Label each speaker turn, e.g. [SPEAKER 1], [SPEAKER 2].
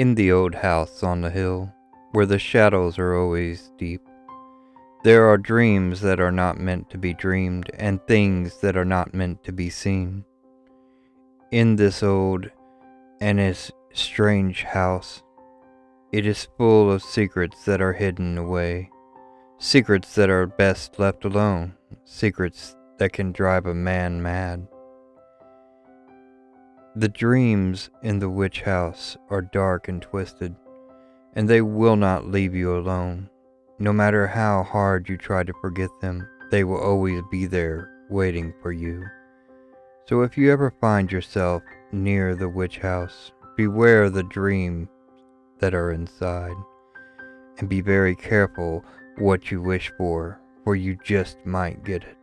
[SPEAKER 1] In the old house on the hill, where the shadows are always deep, there are dreams that are not meant to be dreamed and things that are not meant to be seen. In this old and is strange house, it is full of secrets that are hidden away, secrets that are best left alone, secrets that can drive a man mad. The dreams in the witch house are dark and twisted, and they will not leave you alone. No matter how hard you try to forget them, they will always be there waiting for you. So if you ever find yourself near the witch house, beware the dreams that are inside, and be very careful what you wish for, for you just might get it.